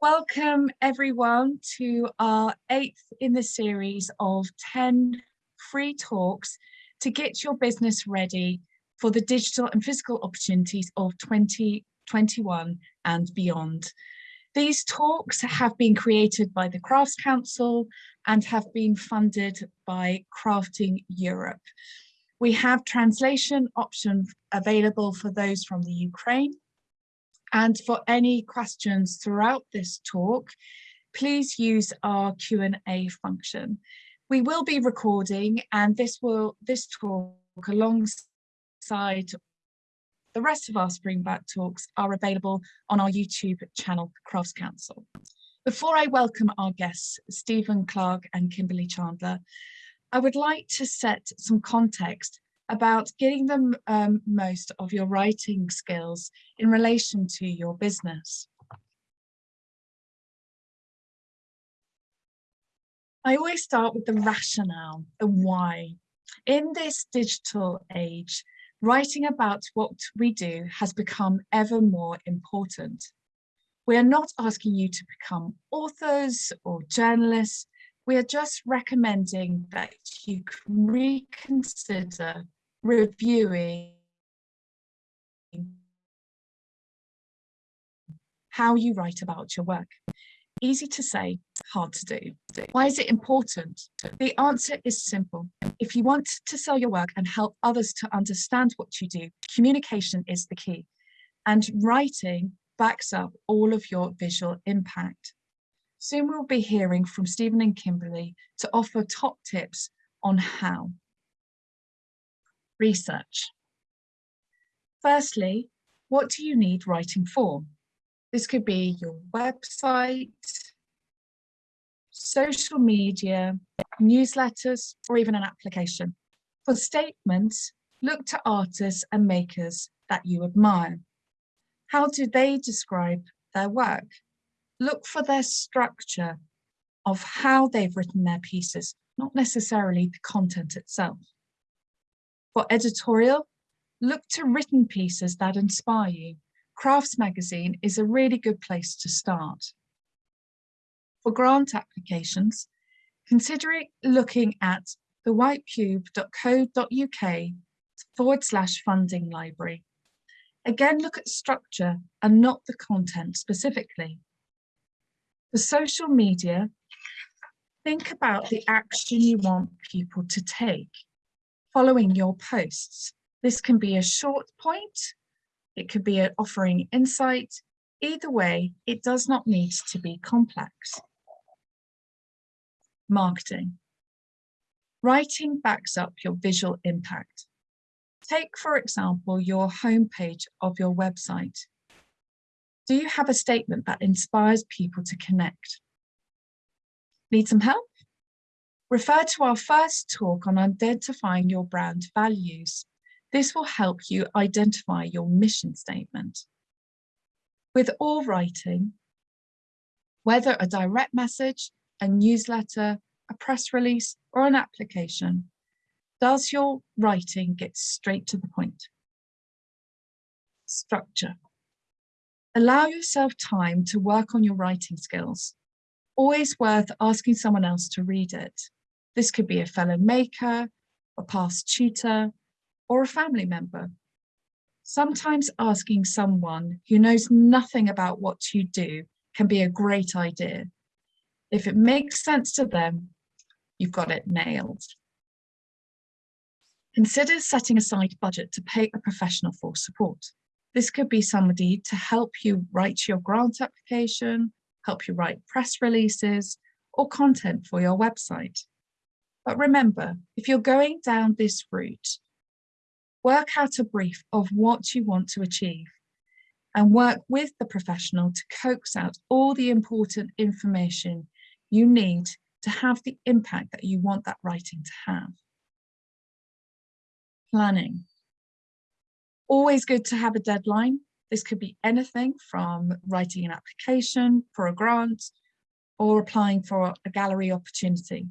Welcome everyone to our eighth in the series of 10 free talks to get your business ready for the digital and physical opportunities of 2021 and beyond. These talks have been created by the Crafts Council and have been funded by Crafting Europe. We have translation option available for those from the Ukraine and for any questions throughout this talk, please use our Q&A function. We will be recording and this will this talk alongside the rest of our Springback talks are available on our YouTube channel, Crafts Council. Before I welcome our guests, Stephen Clark and Kimberly Chandler, I would like to set some context about getting the um, most of your writing skills in relation to your business. I always start with the rationale, the why. In this digital age, writing about what we do has become ever more important. We are not asking you to become authors or journalists. We are just recommending that you reconsider reviewing how you write about your work. Easy to say, hard to do. Why is it important? The answer is simple. If you want to sell your work and help others to understand what you do, communication is the key. And writing backs up all of your visual impact. Soon we'll be hearing from Stephen and Kimberly to offer top tips on how research. Firstly, what do you need writing for? This could be your website, social media, newsletters, or even an application. For statements, look to artists and makers that you admire. How do they describe their work? Look for their structure of how they've written their pieces, not necessarily the content itself. For editorial, look to written pieces that inspire you. Crafts magazine is a really good place to start. For grant applications, consider looking at the whitecube.co.uk forward slash funding library. Again, look at structure and not the content specifically. For social media, think about the action you want people to take following your posts. This can be a short point, it could be offering insight. Either way, it does not need to be complex. Marketing. Writing backs up your visual impact. Take, for example, your homepage of your website. Do you have a statement that inspires people to connect? Need some help? Refer to our first talk on identifying your brand values. This will help you identify your mission statement. With all writing, whether a direct message, a newsletter, a press release, or an application, does your writing get straight to the point? Structure. Allow yourself time to work on your writing skills. Always worth asking someone else to read it. This could be a fellow maker, a past tutor, or a family member. Sometimes asking someone who knows nothing about what you do can be a great idea. If it makes sense to them, you've got it nailed. Consider setting aside budget to pay a professional for support. This could be somebody to help you write your grant application, help you write press releases, or content for your website. But remember, if you're going down this route, work out a brief of what you want to achieve and work with the professional to coax out all the important information you need to have the impact that you want that writing to have. Planning. Always good to have a deadline. This could be anything from writing an application for a grant or applying for a gallery opportunity.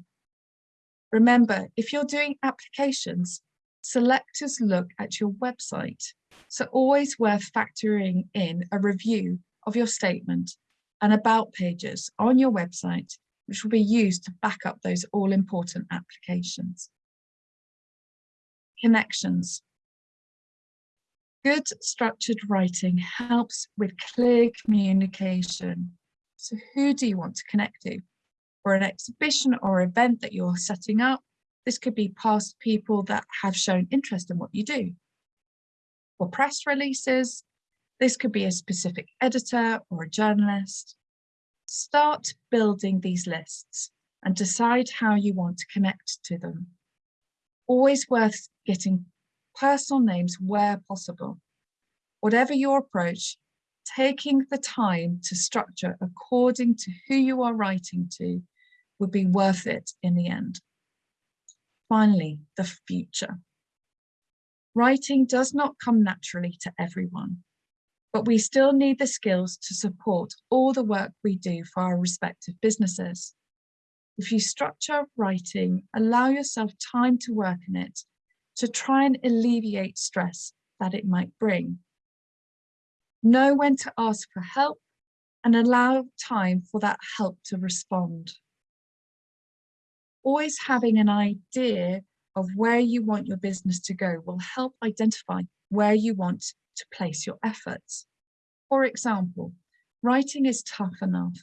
Remember, if you're doing applications, selectors look at your website. So always worth factoring in a review of your statement and about pages on your website, which will be used to back up those all important applications. Connections. Good structured writing helps with clear communication. So who do you want to connect to? For an exhibition or event that you're setting up, this could be past people that have shown interest in what you do. For press releases, this could be a specific editor or a journalist. Start building these lists and decide how you want to connect to them. Always worth getting personal names where possible. Whatever your approach, taking the time to structure according to who you are writing to would be worth it in the end. Finally, the future. Writing does not come naturally to everyone but we still need the skills to support all the work we do for our respective businesses. If you structure writing, allow yourself time to work in it to try and alleviate stress that it might bring. Know when to ask for help and allow time for that help to respond. Always having an idea of where you want your business to go will help identify where you want to place your efforts. For example, writing is tough enough.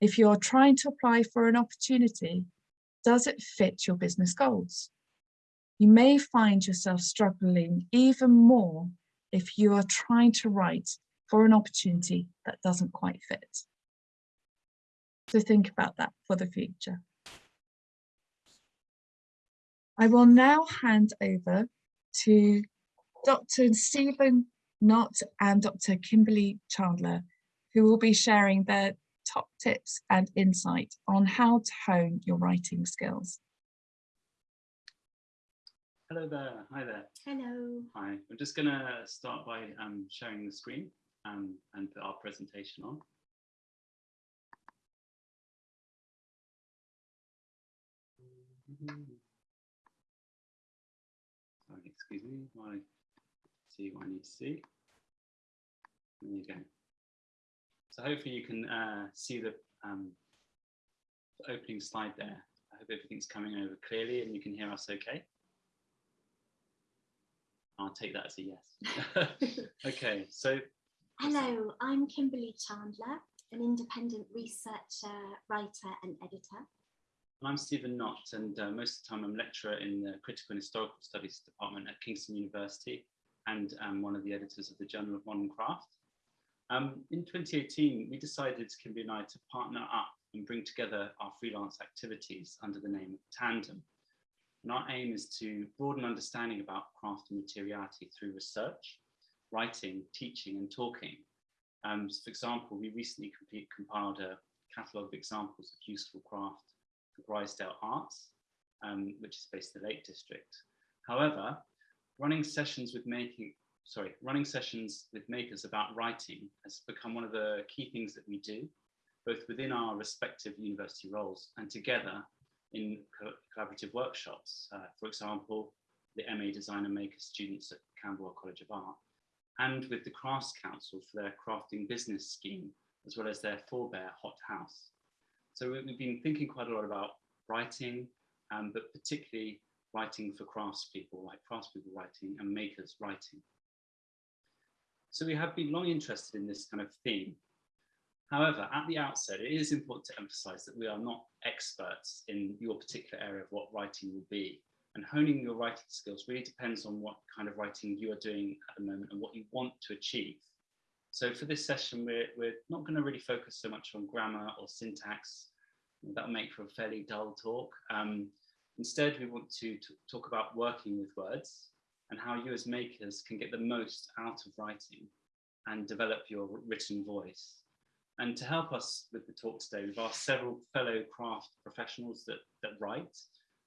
If you're trying to apply for an opportunity, does it fit your business goals? You may find yourself struggling even more if you are trying to write for an opportunity that doesn't quite fit. So think about that for the future. I will now hand over to Dr. Stephen Knott and Dr. Kimberly Chandler, who will be sharing their top tips and insight on how to hone your writing skills. Hello there. Hi there. Hello. Hi. I'm just going to start by um, sharing the screen um, and put our presentation on. Sorry, excuse me, while I see what I need to see. There you go. So hopefully you can uh, see the, um, the opening slide there. I hope everything's coming over clearly and you can hear us okay. I'll take that as a yes. okay, so. Hello, I'm Kimberly Chandler, an independent researcher, writer and editor. I'm Stephen Knott and uh, most of the time I'm lecturer in the Critical and Historical Studies Department at Kingston University and I'm one of the editors of the Journal of Modern Craft. Um, in 2018, we decided, Kimberly and I, to partner up and bring together our freelance activities under the name of Tandem. And our aim is to broaden understanding about craft and materiality through research, writing, teaching and talking. Um, so for example, we recently complete, compiled a catalogue of examples of useful craft for Grizedale Arts, um, which is based in the Lake District. However, running sessions with making, sorry, running sessions with makers about writing has become one of the key things that we do, both within our respective university roles and together in co collaborative workshops. Uh, for example, the MA Designer Maker students at Camberwell College of Art, and with the Crafts Council for their crafting business scheme, as well as their forebear Hot House. So we've been thinking quite a lot about writing, um, but particularly writing for craftspeople, like craftspeople writing and makers writing. So we have been long interested in this kind of theme. However, at the outset, it is important to emphasize that we are not experts in your particular area of what writing will be. And honing your writing skills really depends on what kind of writing you are doing at the moment and what you want to achieve. So for this session, we're, we're not going to really focus so much on grammar or syntax. That'll make for a fairly dull talk. Um, instead, we want to talk about working with words and how you as makers can get the most out of writing and develop your written voice. And to help us with the talk today, we've asked several fellow craft professionals that, that write.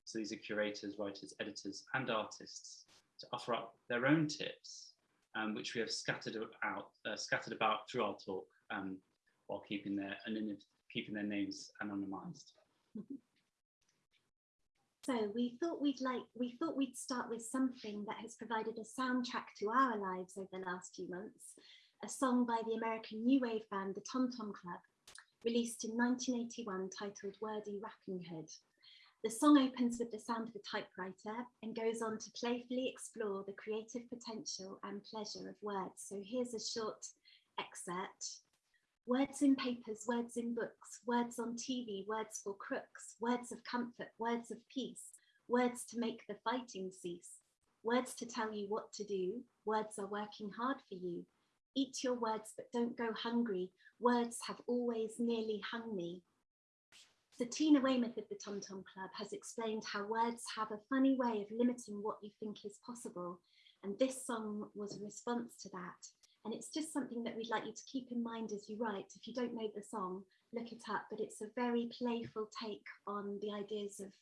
So these are curators, writers, editors, and artists to offer up their own tips, um, which we have scattered out, uh, scattered about through our talk um, while keeping their, keeping their names anonymized. So we thought we'd like we thought we'd start with something that has provided a soundtrack to our lives over the last few months, a song by the American new wave band the Tom Tom Club released in 1981 titled Wordy Rappinghood. The song opens with the sound of a typewriter and goes on to playfully explore the creative potential and pleasure of words. So here's a short excerpt. Words in papers, words in books, words on TV, words for crooks, words of comfort, words of peace, words to make the fighting cease, words to tell you what to do, words are working hard for you. Eat your words, but don't go hungry. Words have always nearly hung me. So Tina Weymouth of the Tom Tom Club has explained how words have a funny way of limiting what you think is possible. And this song was a response to that. And it's just something that we'd like you to keep in mind as you write. If you don't know the song, look it up, but it's a very playful take on the ideas of,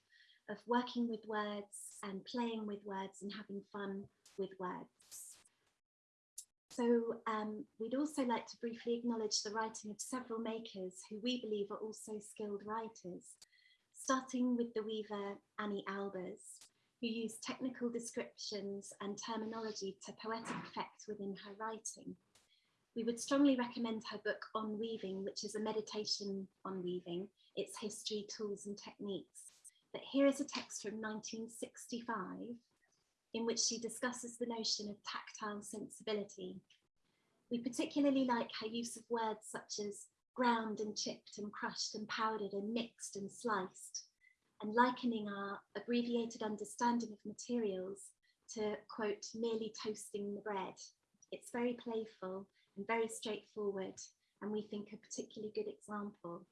of working with words and playing with words and having fun with words. So um, we'd also like to briefly acknowledge the writing of several makers who we believe are also skilled writers, starting with the weaver Anni Albers, who used technical descriptions and terminology to poetic effect within her writing. We would strongly recommend her book On Weaving, which is a meditation on weaving, its history, tools and techniques. But here is a text from 1965 in which she discusses the notion of tactile sensibility. We particularly like her use of words such as ground and chipped and crushed and powdered and mixed and sliced, and likening our abbreviated understanding of materials to, quote, merely toasting the bread. It's very playful and very straightforward, and we think a particularly good example.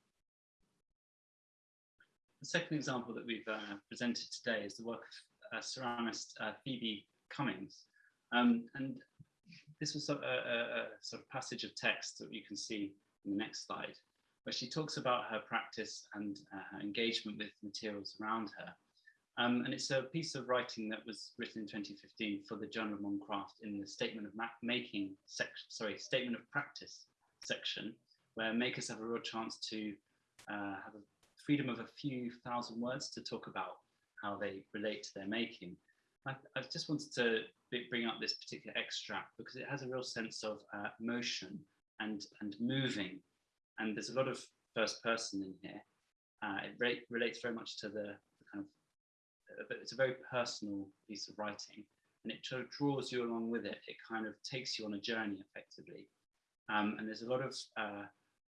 The second example that we've uh, presented today is the work ceramist uh, Phoebe Cummings. Um, and this was a, a, a, sort of passage of text that you can see in the next slide, where she talks about her practice and uh, her engagement with materials around her. Um, and it's a piece of writing that was written in 2015 for the Journal of Modern Craft in the statement of making section, sorry, statement of practice section, where makers have a real chance to uh, have a freedom of a few thousand words to talk about how they relate to their making. I, I just wanted to bring up this particular extract because it has a real sense of uh, motion and, and moving. And there's a lot of first person in here. Uh, it re relates very much to the, the kind of, uh, but it's a very personal piece of writing and it sort of draws you along with it. It kind of takes you on a journey effectively. Um, and there's a lot of uh,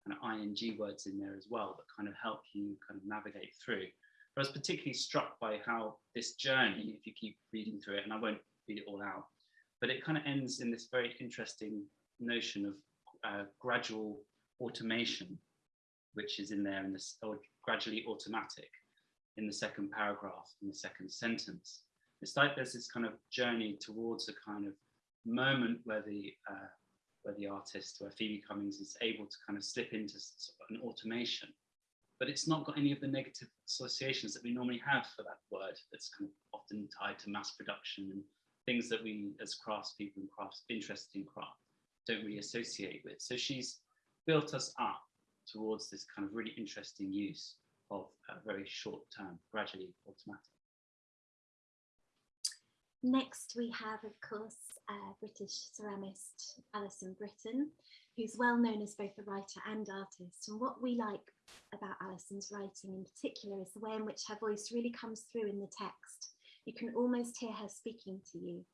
kind of ing words in there as well that kind of help you kind of navigate through. I was particularly struck by how this journey, if you keep reading through it, and I won't read it all out, but it kind of ends in this very interesting notion of uh, gradual automation, which is in there in this, or gradually automatic in the second paragraph, in the second sentence. It's like there's this kind of journey towards a kind of moment where the uh, where the artist, where Phoebe Cummings is able to kind of slip into an automation but it's not got any of the negative associations that we normally have for that word that's kind of often tied to mass production and things that we as craftspeople and crafts interested in craft don't really associate with. So she's built us up towards this kind of really interesting use of a very short term, gradually automatic. Next, we have, of course, uh, British ceramist Alison Britton, who's well known as both a writer and artist. And what we like about Alison's writing in particular is the way in which her voice really comes through in the text. You can almost hear her speaking to you.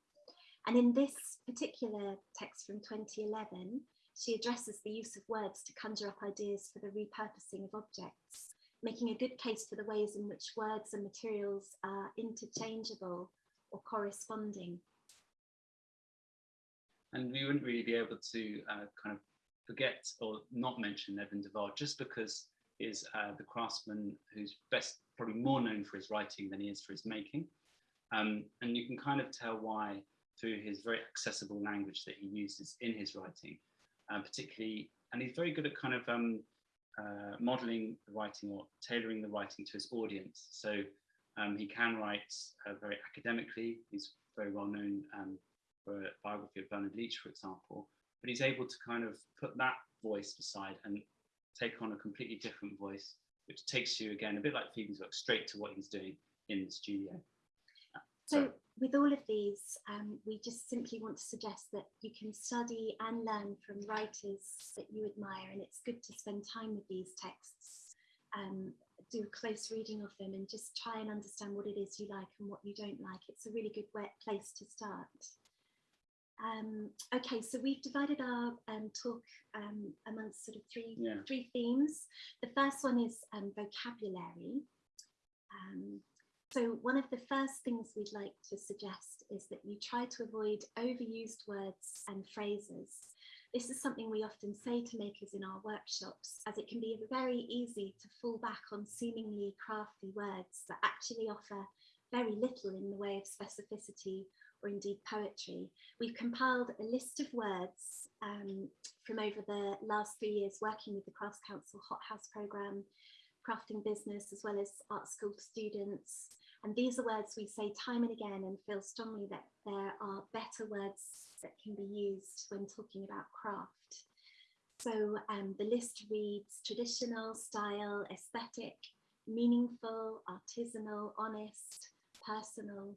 And in this particular text from 2011, she addresses the use of words to conjure up ideas for the repurposing of objects, making a good case for the ways in which words and materials are interchangeable or corresponding. And we wouldn't really be able to uh, kind of forget or not mention Edmund de Waal just because is uh, the craftsman who's best, probably more known for his writing than he is for his making. Um, and you can kind of tell why through his very accessible language that he uses in his writing, uh, particularly, and he's very good at kind of um, uh, modeling the writing or tailoring the writing to his audience. So um, he can write uh, very academically. He's very well known um, for a biography of Bernard Leach, for example, but he's able to kind of put that voice aside and take on a completely different voice, which takes you again, a bit like Phoebe's work, straight to what he's doing in the studio. So So- with all of these, um, we just simply want to suggest that you can study and learn from writers that you admire, and it's good to spend time with these texts, um, do a close reading of them, and just try and understand what it is you like and what you don't like. It's a really good place to start. Um, okay, so we've divided our um, talk um, amongst sort of three Yeah. three themes. The first one is um, vocabulary. Um, so one of the first things we'd like to suggest is that you try to avoid overused words and phrases. This is something we often say to makers in our workshops, as it can be very easy to fall back on seemingly crafty words that actually offer very little in the way of specificity or indeed poetry. We've compiled a list of words um, from over the last three years working with the Crafts Council Hot House programme, crafting business, as well as art school students. And these are words we say time and again and feel strongly that there are better words that can be used when talking about craft. So um, the list reads traditional, style, aesthetic, meaningful, artisanal, honest, personal,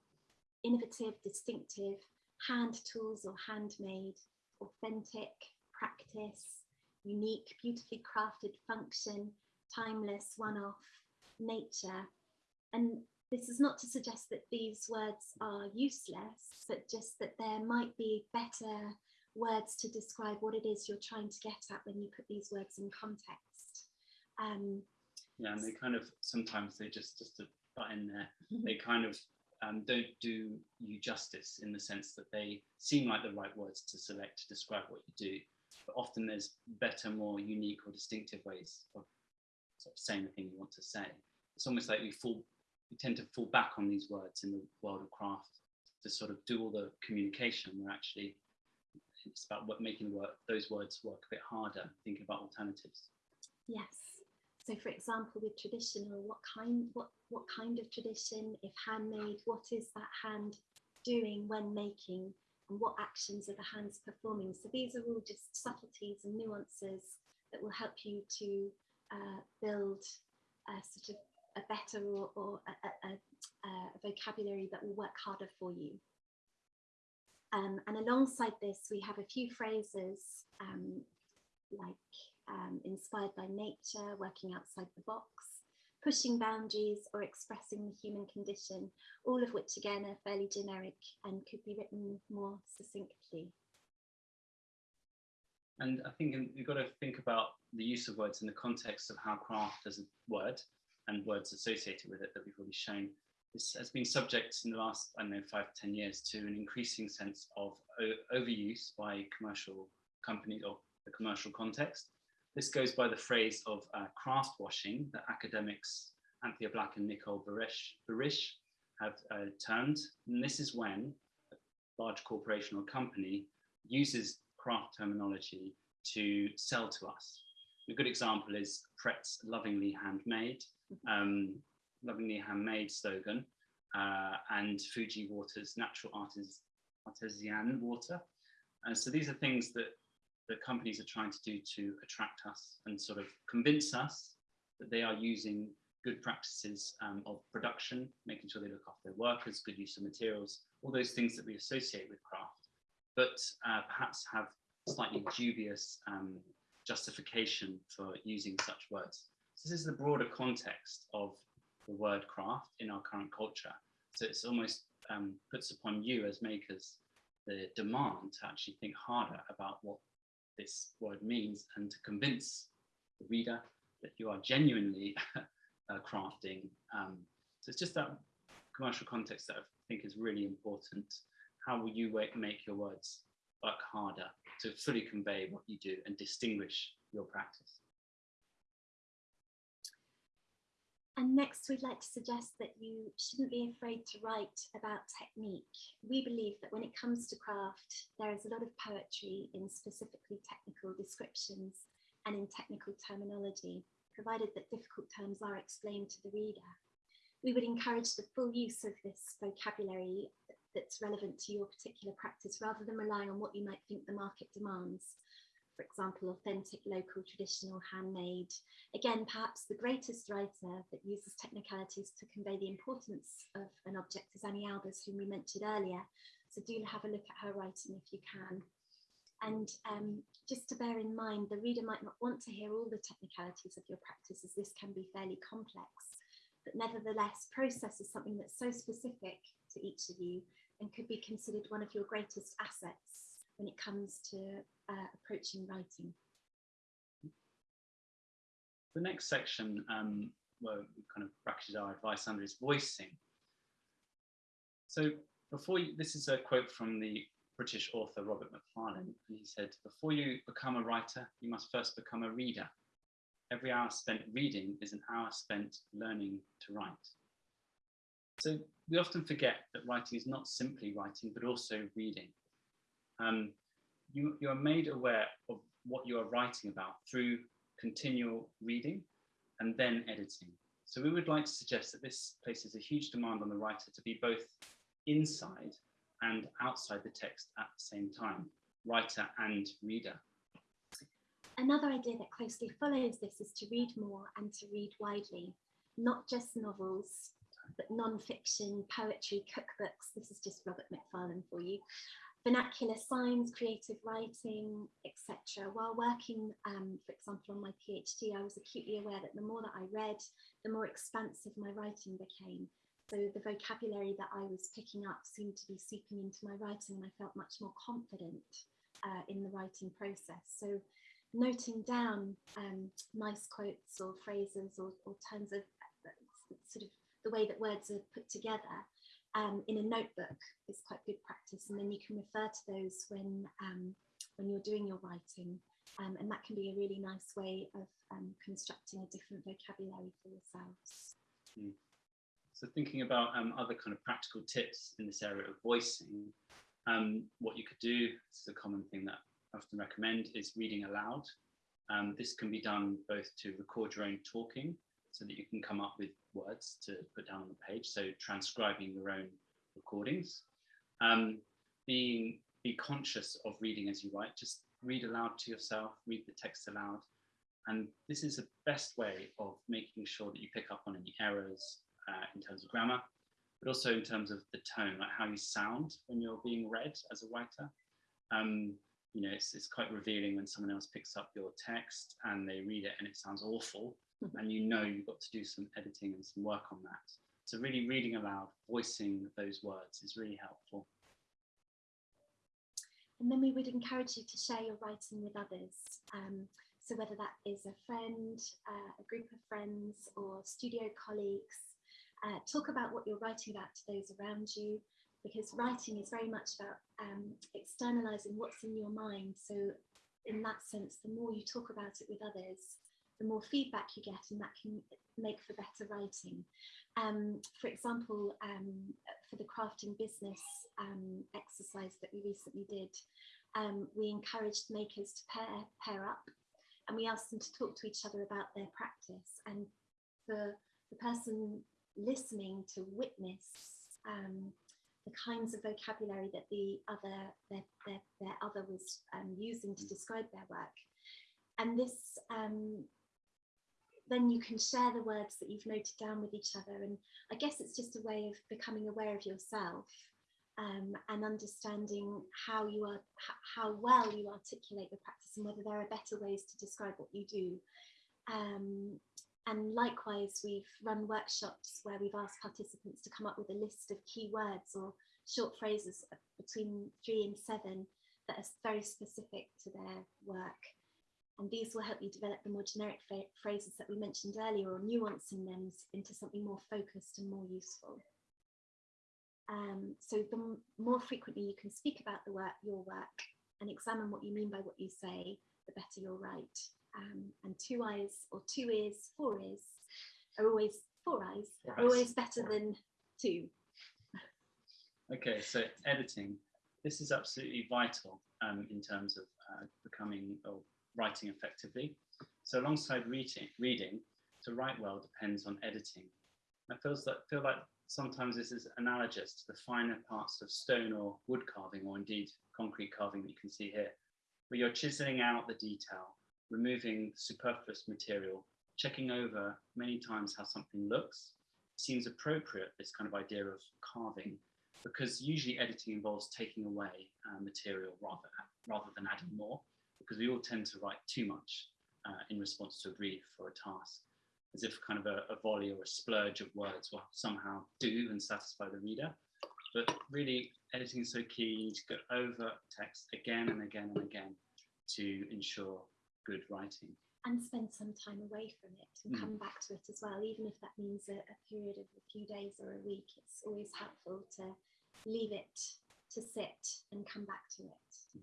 innovative, distinctive, hand tools or handmade, authentic, practice, unique, beautifully crafted function, timeless, one-off, nature. And this is not to suggest that these words are useless, but just that there might be better words to describe what it is you're trying to get at when you put these words in context. Um, Yeah, and they kind of sometimes they just just to butt in there, they kind of um, don't do you justice in the sense that they seem like the right words to select to describe what you do, but often there's better, more unique or distinctive ways of sort of saying the thing you want to say. It's almost like we fall, we tend to fall back on these words in the world of craft to sort of do all the communication. We're actually it's about what making the work, those words work a bit harder, thinking about alternatives. Yes. So for example, with traditional, what kind what what kind of tradition, if handmade, what is that hand doing when making and what actions are the hands performing? So these are all just subtleties and nuances that will help you to uh, build a sort of a better or, or a, a, a, vocabulary that will work harder for you. Um, and alongside this, we have a few phrases um, like um, inspired by nature, working outside the box, pushing boundaries or expressing the human condition, all of which again are fairly generic and could be written more succinctly. And I think you've got to think about the use of words in the context of how craft as a word and words associated with it that we've already shown. This has been subject in the last, I don't know, five to 10 years to an increasing sense of overuse by commercial companies or the commercial context. This goes by the phrase of uh, craft washing that academics Anthea Black and Nicole Burisch, Burisch have uh, termed. And this is when a large corporation or company uses craft terminology to sell to us. A good example is Pret's lovingly handmade, um, lovingly handmade slogan, uh, and Fiji Water's natural artis artisan water. And so these are things that the companies are trying to do to attract us and sort of convince us that they are using good practices um, of production, making sure they look after their workers, good use of materials, all those things that we associate with craft, but uh, perhaps have slightly dubious um, justification for using such words. So this is the broader context of the word craft in our current culture. So it's almost um, puts upon you as makers the demand to actually think harder about what this word means and to convince the reader that you are genuinely uh, crafting. Um, so it's just that commercial context that I think is really important. How will you make your words work harder to fully convey what you do and distinguish your practice? And next, we'd like to suggest that you shouldn't be afraid to write about technique. We believe that when it comes to craft, there is a lot of poetry in specifically technical descriptions and in technical terminology, provided that difficult terms are explained to the reader. We would encourage the full use of this vocabulary that's relevant to your particular practice rather than relying on what you might think the market demands. For example, authentic, local, traditional, handmade. Again, perhaps the greatest writer that uses technicalities to convey the importance of an object is Anni Albers, whom we mentioned earlier. So do have a look at her writing if you can. And um, just to bear in mind, the reader might not want to hear all the technicalities of your practice as this can be fairly complex, but nevertheless, process is something that's so specific to each of you and could be considered one of your greatest assets when it comes to uh, approaching writing. The next section, um, where we kind of bracketed our advice under is voicing. So before you, this is a quote from the British author Robert Macfarlane, and he said, before you become a writer, you must first become a reader. Every hour spent reading is an hour spent learning to write. So we often forget that writing is not simply writing, but also reading. Um, you, you are made aware of what you are writing about through continual reading and then editing. So we would like to suggest that this places a huge demand on the writer to be both inside and outside the text at the same time, writer and reader. Another idea that closely follows this is to read more and to read widely, not just novels, but non-fiction, poetry, cookbooks. This is just Robert Macfarlane for you. Vernacular signs, creative writing, etc. While working, um, for example, on my PhD, I was acutely aware that the more that I read, the more expansive my writing became. So the vocabulary that I was picking up seemed to be seeping into my writing and I felt much more confident uh, in the writing process. So noting down um, nice quotes or phrases or, or terms of uh, sort of the way that words are put together um, in a notebook is quite good practice and then you can refer to those when um, when you're doing your writing um, and that can be a really nice way of um, constructing a different vocabulary for yourselves. Mm. So thinking about um, other kind of practical tips in this area of voicing, um, what you could do, this is a common thing that I often recommend, is reading aloud. This can be done both to record your own talking so that you can come up with words to put down on the page, so transcribing your own recordings. Um, being be conscious of reading as you write, just read aloud to yourself, read the text aloud. And this is the best way of making sure that you pick up on any errors, uh, in terms of grammar, but also in terms of the tone, like how you sound when you're being read as a writer. Um, you know, it's, it's quite revealing when someone else picks up your text and they read it and it sounds awful, and you know you've got to do some editing and some work on that. So really reading aloud, voicing those words is really helpful. And then we would encourage you to share your writing with others. Um, so whether that is a friend, uh, a group of friends or studio colleagues, uh, talk about what you're writing about to those around you, because writing is very much about um, externalizing what's in your mind. So in that sense, the more you talk about it with others, the more feedback you get and that can make for better writing. Um, for example, um, for the crafting business um, exercise that we recently did, um, we encouraged makers to pair, pair up and we asked them to talk to each other about their practice and for the person listening to witness um, the kinds of vocabulary that the other their, their, their other was um, using to mm. describe their work. And this um, then you can share the words that you've noted down with each other. And I guess it's just a way of becoming aware of yourself um, and understanding how you are, how well you articulate the practice and whether there are better ways to describe what you do. Um, and likewise, we've run workshops where we've asked participants to come up with a list of key words or short phrases between three and seven that are very specific to their work. And these will help you develop the more generic phrases that we mentioned earlier or nuancing them into something more focused and more useful. Um, so the more frequently you can speak about the work, your work and examine what you mean by what you say, the better you'll write um, and two eyes or two ears, four ears are always four eyes are always better four. than two. Okay, so editing. This is absolutely vital um, in terms of uh, becoming or writing effectively. So alongside reading, reading, to write well depends on editing. I feels that feel like sometimes this is analogous to the finer parts of stone or wood carving, or indeed concrete carving that you can see here. where you're chiseling out the detail, removing superfluous material, checking over many times how something looks, seems appropriate, this kind of idea of carving, because usually editing involves taking away uh, material rather, rather than adding more, because we all tend to write too much uh, in response to a brief or a task, as if kind of a, a volley or a splurge of words will somehow do and satisfy the reader. But really, editing is so key. You need to go over text again and again and again to ensure good writing. And spend some time away from it and Mm. come back to it as well, even if that means a, a period of a few days or a week. It's always helpful to leave it to sit and come back to it.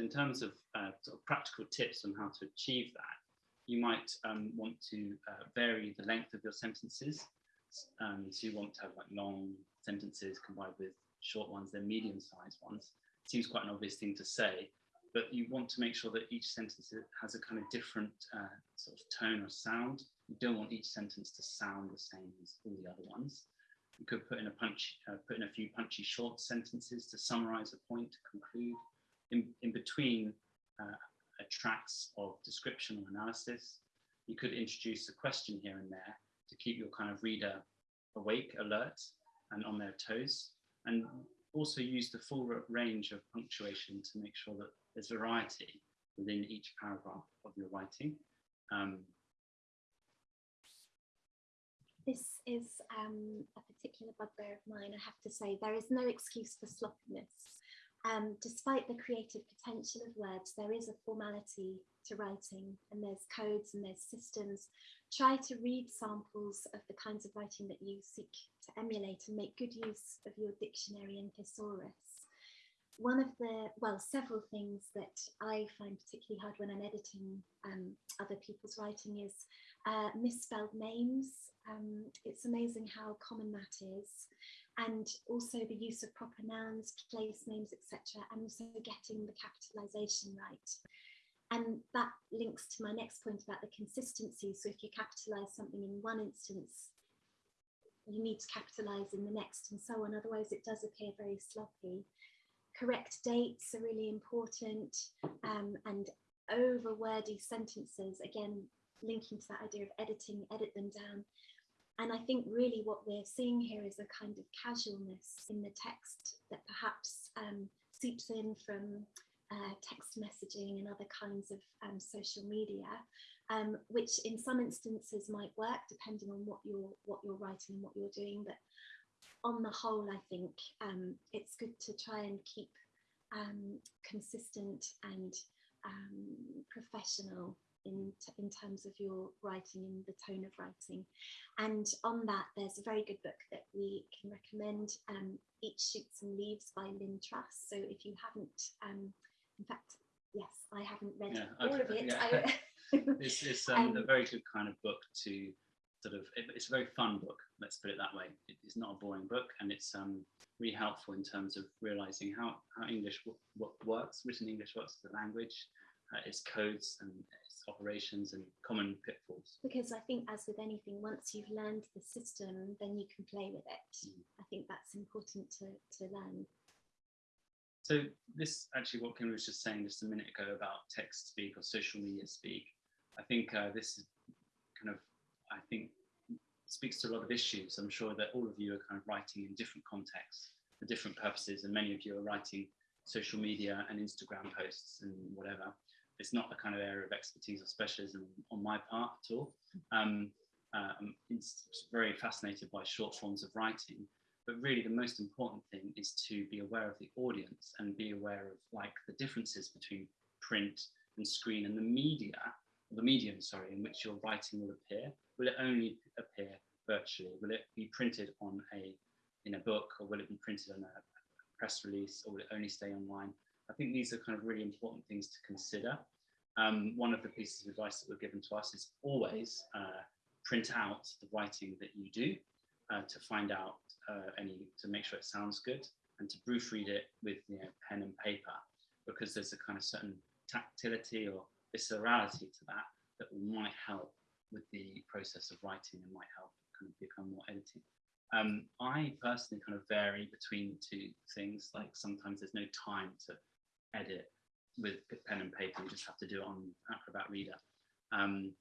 So in terms of uh, sort of practical tips on how to achieve that, you might um, want to uh, vary the length of your sentences. Um, so you want to have like long sentences combined with short ones, then medium-sized ones. Seems quite an obvious thing to say, but you want to make sure that each sentence has a kind of different uh, sort of tone or sound. You don't want each sentence to sound the same as all the other ones. You could put in a punch, uh, put in a few punchy short sentences to summarize a point, to conclude. In, in between uh, tracks of description or analysis, you could introduce a question here and there to keep your kind of reader awake, alert, and on their toes. And also use the full range of punctuation to make sure that there's variety within each paragraph of your writing. Um, This is um, a particular bugbear of mine, I have to say. There is no excuse for sloppiness. Um, despite the creative potential of words, there is a formality to writing, and there's codes and there's systems. Try to read samples of the kinds of writing that you seek to emulate and make good use of your dictionary and thesaurus. One of the, well, several things that I find particularly hard when I'm editing um, other people's writing is uh, misspelled names. Um, it's amazing how common that is. And also the use of proper nouns, place names, etc. And also getting the capitalization right. And that links to my next point about the consistency. So if you capitalize something in one instance, you need to capitalize in the next and so on. Otherwise, it does appear very sloppy. Correct dates are really important um, and over wordy sentences, again, linking to that idea of editing, edit them down. And I think really what we're seeing here is a kind of casualness in the text that perhaps um, seeps in from uh, text messaging and other kinds of um, social media, um, which in some instances might work depending on what you're what you're writing and what you're doing. But on the whole, I think um, it's good to try and keep um, consistent and um, professional in, in terms of your writing and the tone of writing. And on that, there's a very good book that we can recommend, um, Eat Shoots and Leaves by Lynn Truss. So if you haven't, um, in fact, yes, I haven't read Yeah, all okay, of it. yeah. I- it's it's um, a Um, very good kind of book to sort of it- it's a very fun book let's put it that way it, it's not a boring book and it's um, really helpful in terms of realizing how, how english what works written english works as a language uh, its codes and its operations and common pitfalls because I think, as with anything, once you've learned the system, then you can play with it. Mm. I think that's important to, to learn. So this actually what Kim was just saying just a minute ago about text speak or social media speak. I think uh, this is kind of, I think, speaks to a lot of issues. I'm sure that all of you are kind of writing in different contexts for different purposes, and many of you are writing social media and Instagram posts and whatever. It's not the kind of area of expertise or specialism on my part at all. Um, um, it's very fascinated by short forms of writing, but really the most important thing is to be aware of the audience and be aware of like the differences between print and screen and the media the medium sorry in which your writing will appear. Will it only appear virtually? Will it be printed on a in a book or will it be printed on a press release or will it only stay online i think these are kind of really important things to consider um, one of the pieces of advice that were given to us is always uh, print out the writing that you do uh, to find out uh, any to make sure it sounds good and to proofread it with you know, pen and paper because there's a kind of certain tactility or viscerality to that that might help with the process of writing and might help kind of become more editing. Um, I personally kind of vary between two things. Like sometimes there's no time to edit with pen and paper. You just have to do it on Acrobat Reader. Um,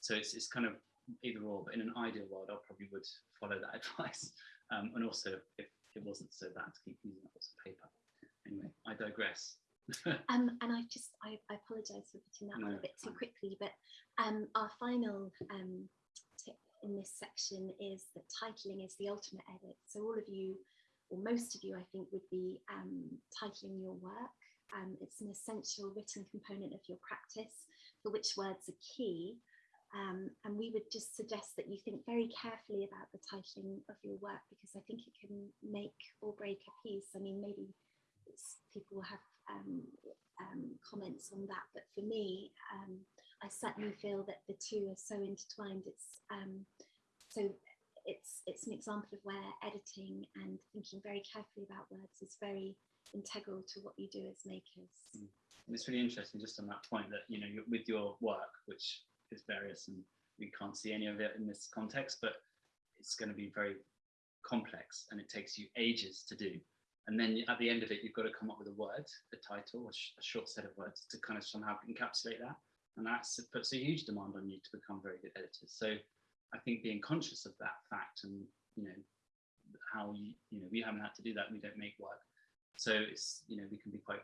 so it's, it's kind of either or, but in an ideal world, I probably would follow that advice. Um, and also, if it wasn't so bad to keep using lots of paper. Anyway, I digress. um, and I just, I, I apologise for putting that no, on a bit too quickly, but um, our final um, tip in this section is that titling is the ultimate edit. So all of you, or most of you, I think, would be um, titling your work. Um, it's an essential written component of your practice for which words are key. Um, and we would just suggest that you think very carefully about the titling of your work because I think it can make or break a piece. I mean, maybe people will have um, um, comments on that, but for me, um, I certainly feel that the two are so intertwined. It's um, so it's it's an example of where editing and thinking very carefully about words is very integral to what you do as makers. Mm. It's really interesting just on that point that you know with your work, which is various and we can't see any of it in this context, but it's going to be very complex and it takes you ages to do. And then at the end of it, you've got to come up with a word, a title, a, sh a short set of words to kind of somehow encapsulate that. And that puts a huge demand on you to become very good editors. So I think being conscious of that fact and, you know, how you, you know, we haven't had to do that, we don't make work. So it's, you know, we can be quite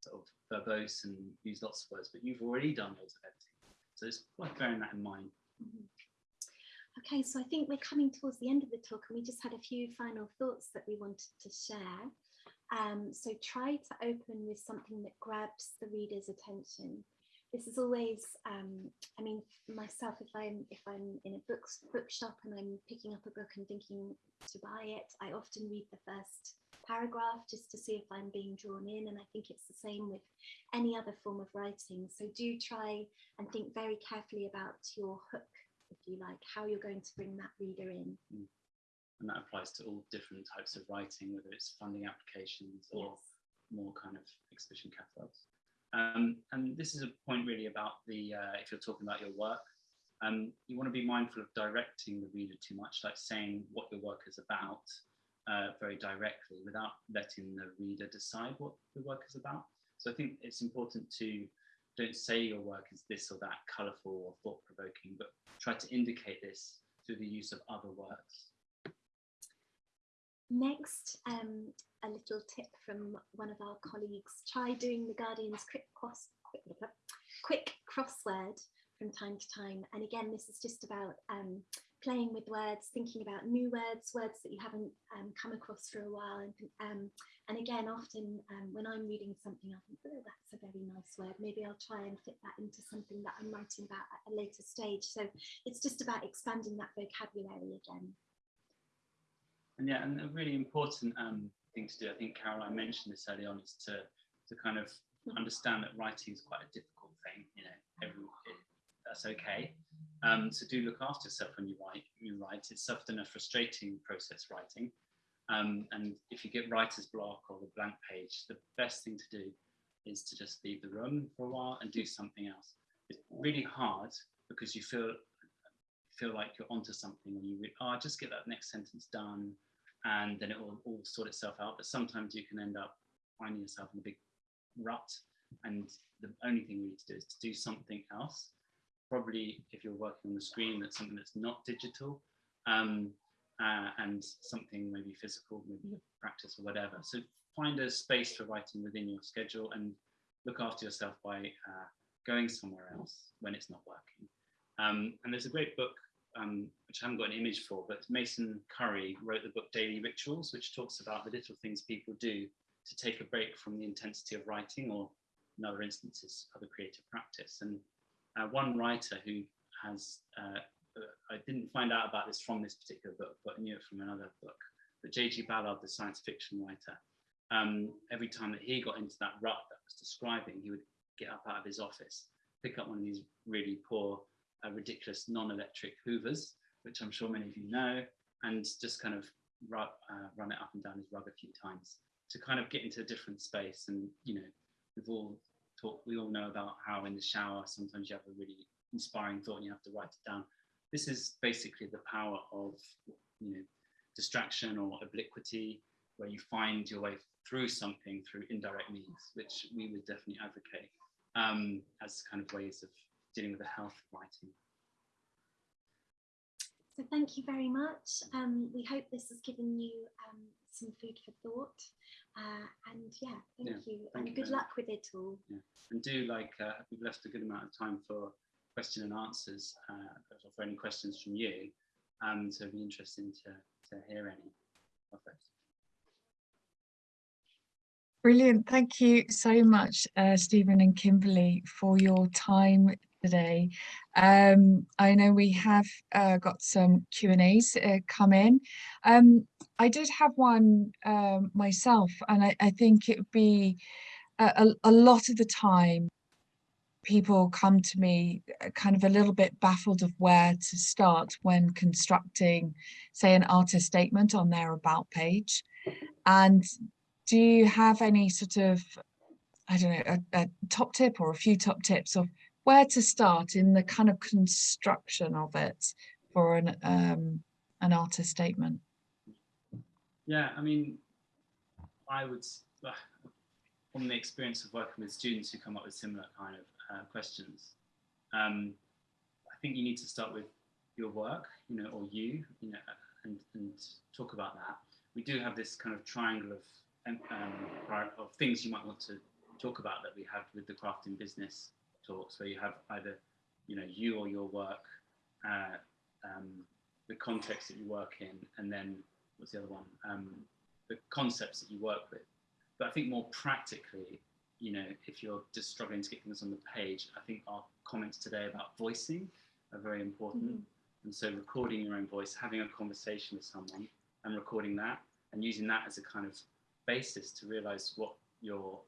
sort of verbose and use lots of words, but you've already done loads of editing. So it's worth bearing that in mind. Mm -hmm. Okay, so I think we're coming towards the end of the talk and we just had a few final thoughts that we wanted to share. Um, so try to open with something that grabs the reader's attention. This is always, um, I mean, myself, if I'm if I'm in a book bookshop and I'm picking up a book and thinking to buy it, I often read the first paragraph just to see if I'm being drawn in. And I think it's the same with any other form of writing. So do try and think very carefully about your hook if you like, how you're going to bring that reader in. Mm. And that applies to all different types of writing, whether it's funding applications or yes. more kind of exhibition catalogues. Um, and this is a point really about the, uh, if you're talking about your work, um, you want to be mindful of directing the reader too much, like saying what your work is about uh, very directly without letting the reader decide what the work is about. So I think it's important to don't say your work is this or that colourful or thought-provoking, but try to indicate this through the use of other words. Next, um, a little tip from one of our colleagues. Try doing the Guardian's quick, cross, quick, quick crossword from time to time. And again, this is just about um, playing with words, thinking about new words, words that you haven't um, come across for a while. And, um, and again, often um, when I'm reading something, I think, oh, that's a very nice word. Maybe I'll try and fit that into something that I'm writing about at a later stage. So it's just about expanding that vocabulary again. And yeah, and a really important um, thing to do, I think Caroline mentioned this early on, is to, to kind of mm-hmm. understand that writing is quite a difficult thing. You know, every, that's okay. Um, so do look after yourself when you write. You write. It's often a frustrating process writing. Um, and if you get writer's block or the blank page, the best thing to do is to just leave the room for a while and do something else. It's really hard because you feel feel like you're onto something and you read, oh, just get that next sentence done and then it will all sort itself out. But sometimes you can end up finding yourself in a big rut and the only thing you need to do is to do something else probably if you're working on the screen, that's something that's not digital um, uh, and something maybe physical, maybe a practice or whatever. So find a space for writing within your schedule and look after yourself by uh, going somewhere else when it's not working. Um, and there's a great book, um, which I haven't got an image for, but Mason Currey wrote the book Daily Rituals, which talks about the little things people do to take a break from the intensity of writing or in other instances, other creative practice. And uh, one writer who has, uh, I didn't find out about this from this particular book, but knew it from another book, but J.G. Ballard, the science fiction writer, um, every time that he got into that rut that was describing, he would get up out of his office, pick up one of these really poor, uh, ridiculous non-electric hoovers, which I'm sure many of you know, and just kind of rub, uh, run it up and down his rug a few times to kind of get into a different space. And, you know, we've all talk, we all know about how in the shower, sometimes you have a really inspiring thought and you have to write it down. This is basically the power of, you know, distraction or obliquity, where you find your way through something through indirect means, which we would definitely advocate um, as kind of ways of dealing with the health of writing. So thank you very much. Um, we hope this has given you um, some food for thought. Uh, and yeah, thank Yeah, you. thank and you good very luck with it all. And do like, uh, we've left a good amount of time for question and answers, uh, for any questions from you. Um, so it'd be interesting to, to hear any of those. Brilliant. Thank you so much, uh, Stephen and Kimberly, for your time today. Um, I know we have uh, got some Q and A's uh, come in. Um, I did have one um, myself, and I, I think it would be a, a, a lot of the time people come to me uh, kind of a little bit baffled of where to start when constructing, say, an artist statement on their about page. And do you have any sort of, I don't know, a, a top tip or a few top tips of where to start in the kind of construction of it for an um, an artist statement? Yeah, I mean, I would, from the experience of working with students who come up with similar kind of uh, questions, um, I think you need to start with your work, you know, or you, you know, and, and talk about that. We do have this kind of triangle of, um, um, of things you might want to talk about that we have with the craft in business talks, where you have either, you know, you or your work, uh, um, the context that you work in, and then what's the other one? Um, the concepts that you work with. But I think more practically, you know, if you're just struggling to get things on the page, I think our comments today about voicing are very important. Mhm. And so recording your own voice, having a conversation with someone and recording that and using that as a kind of basis to realize what you're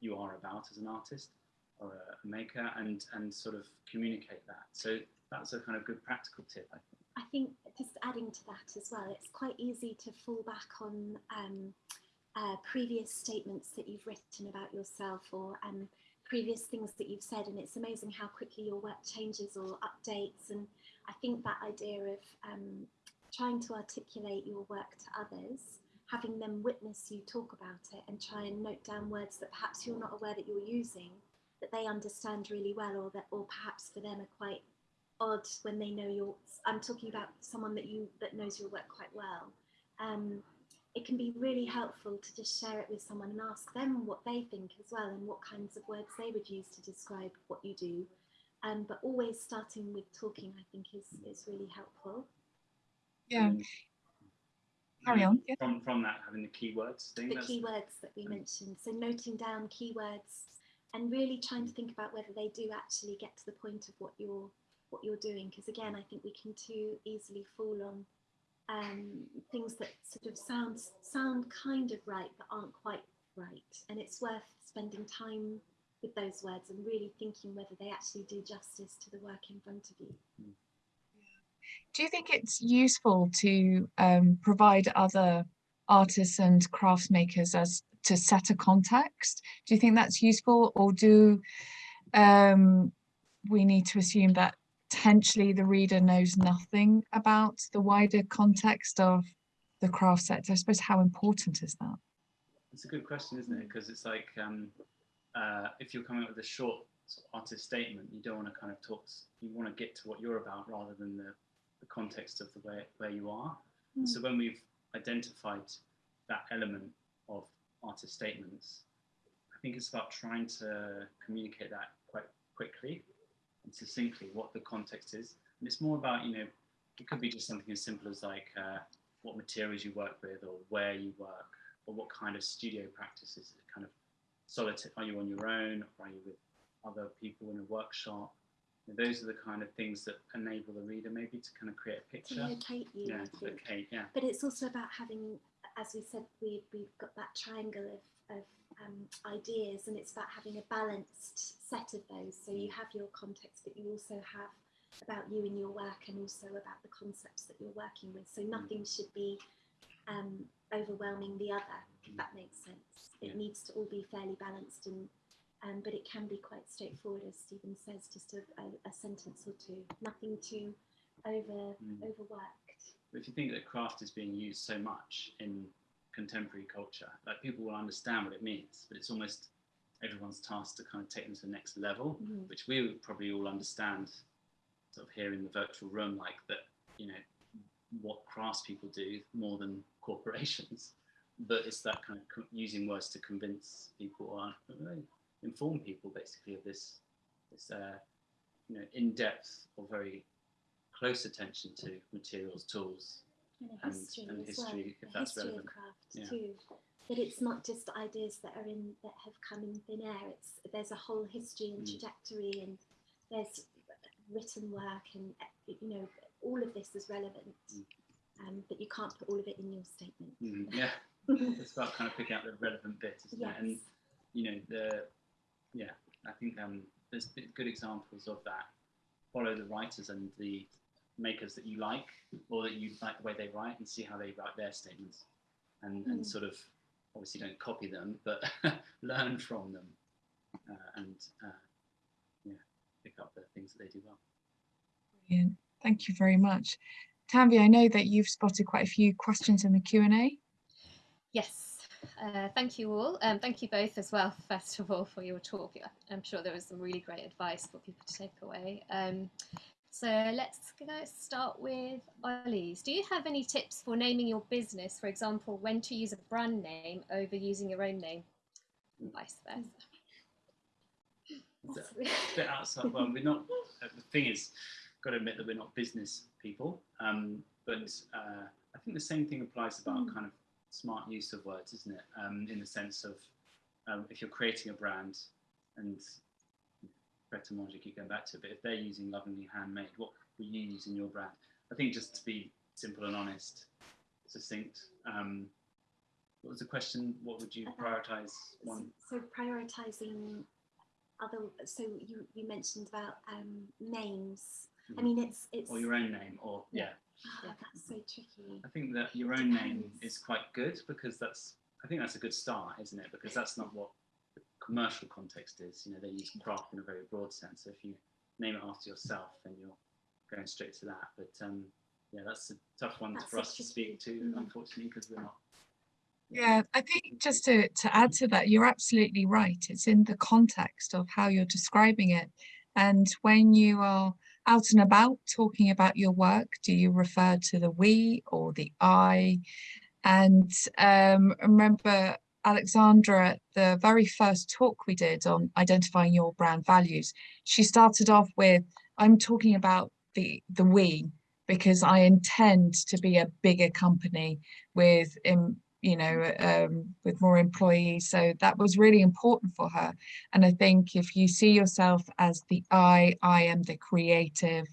you are about as an artist or a maker and and sort of communicate that. So that's a kind of good practical tip, I think. I think just adding to that as well, it's quite easy to fall back on um, uh, previous statements that you've written about yourself or um, previous things that you've said, and it's amazing how quickly your work changes or updates. And I think that idea of um, trying to articulate your work to others, having them witness you talk about it, and try and note down words that perhaps you're not aware that you're using, that they understand really well, or that, or perhaps for them are quite odd when they know your i'm talking about someone that you that knows your work quite well um, it can be really helpful to just share it with someone and ask them what they think as well and what kinds of words they would use to describe what you do um, but always starting with talking i think is is really helpful Yeah, And carry on. Yeah. From from that, having the keywords thing. the keywords that we Mm. mentioned so noting down keywords and really trying to think about whether they do actually get to the point of what you're what you're doing because again i think we can too easily fall on um, things that sort of sound sound kind of right but aren't quite right. And it's worth spending time with those words and really thinking whether they actually do justice to the work in front of you. Do you think it's useful to um, provide other artists and crafts makers as to set a context? Do you think that's useful, or do um, we need to assume that potentially the reader knows nothing about the wider context of the craft sector? I suppose how important is that? It's a good question, isn't it? Because it's like um, uh, if you're coming up with a short sort of artist statement, you don't want to kind of talk. You want to get to what you're about rather than the, the context of the way where you are. And So when we've identified that element of artist statements, I think it's about trying to communicate that quite quickly and succinctly what the context is. And it's more about, you know, it could be just something as simple as like uh, what materials you work with or where you work or what kind of studio practices. Is it kind of solitary, Are you on your own or are you with other people in a workshop? And those are the kind of things that enable the reader maybe to kind of create a to picture. locate you Yeah, to locate, yeah. But it's also about having, as we said, we, we've got that triangle of, of um, ideas, and it's about having a balanced set of those. So you have your context, but you also have about you and your work, and also about the concepts that you're working with. So nothing should be um, overwhelming the other, if that makes sense. It Yeah. needs to all be fairly balanced, and um, but it can be quite straightforward, as Stephen says, just a, a, a sentence or two. Nothing too over Mm. overworked. If you think that craft is being used so much in contemporary culture. Like people will understand what it means, but it's almost everyone's task to kind of take them to the next level, Mhm. which we would probably all understand sort of here in the virtual room, like that, you know, what craftspeople do more than corporations. But it's that kind of using words to convince people or inform people basically of this, this uh, you know, in-depth or very close attention to materials, tools, and history and as well, if a that's history relevant. of craft Yeah. too. That it's not just ideas that are in that have come in thin air. It's there's a whole history and Mm. trajectory, and there's written work, and you know all of this is relevant. Mm. Um, but you can't put all of it in your statement. Mhm, Yeah, it's about kind of picking out the relevant bit, isn't yes. it? And you know, the yeah, I think um, there's good examples of that. Follow the writers and the makers that you like, or that you like the way they write, and see how they write their statements, and and Mm. sort of obviously don't copy them, but learn from them, uh, and uh, yeah, pick up the things that they do well. Brilliant. Thank you very much. Tanvi, I know that you've spotted quite a few questions in the Q&A. Yes, uh, thank you all. Um, thank you both as well, first of all, for your talk. I- I'm sure there was some really great advice for people to take away. Um, so let's go start with Ollie's. Do you have any tips for naming your business? For example, when to use a brand name over using your own name, and vice versa. Bit outside. Well, we're not. uh, The thing is, got to admit that we're not business people. Um, but uh, I think the same thing applies about Mm. kind of smart use of words, isn't it? Um, in the sense of um, if you're creating a brand, and Monge, keep going back to but if they're using lovingly handmade, what were you using your brand? I think just to be simple and honest, succinct. Um, what was the question? What would you prioritize? One. So prioritizing other. So you you mentioned about um, names. I Mhm. mean, it's it's. or your own name, or Yeah. yeah. Ah, Yeah. that's so tricky. I think that your own name is quite good because that's I think that's a good start, isn't it? Because that's not what commercial context is. You know, they use craft in a very broad sense. So if you name it after yourself, then you're going straight to that. But um, yeah, that's a tough one That's for us to speak to, mm. unfortunately, because we're not. Yeah, I think just to, to add to that, you're absolutely right. It's in the context of how you're describing it. And when you are out and about talking about your work, do you refer to the we or the I? And um, remember, Alexandra, the very first talk we did on identifying your brand values, she started off with, I'm talking about the, the we, because I intend to be a bigger company with you know, um, with more employees. So that was really important for her. And I think if you see yourself as the I, I am the creative,